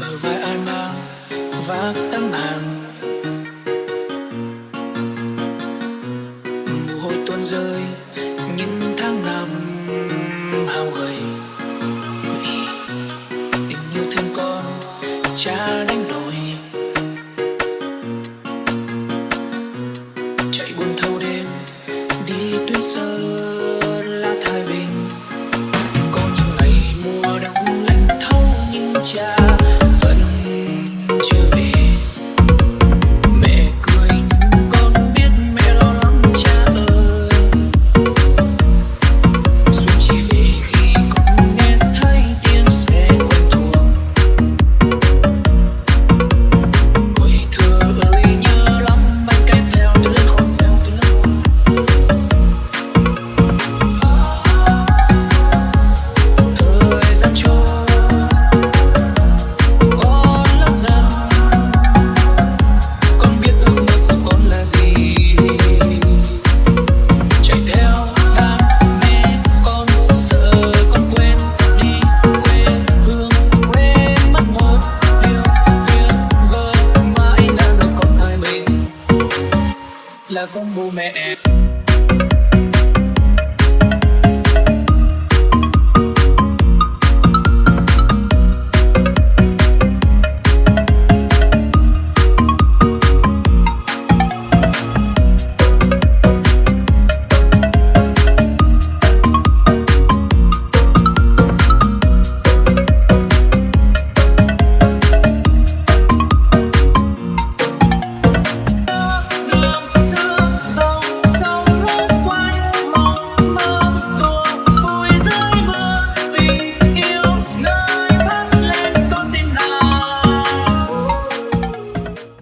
bờ vai ai mang vác tấm hàng mồ hôi tuôn rơi những tháng năm hao gầy. Tình yêu thương con, cha đánh là combo mẹ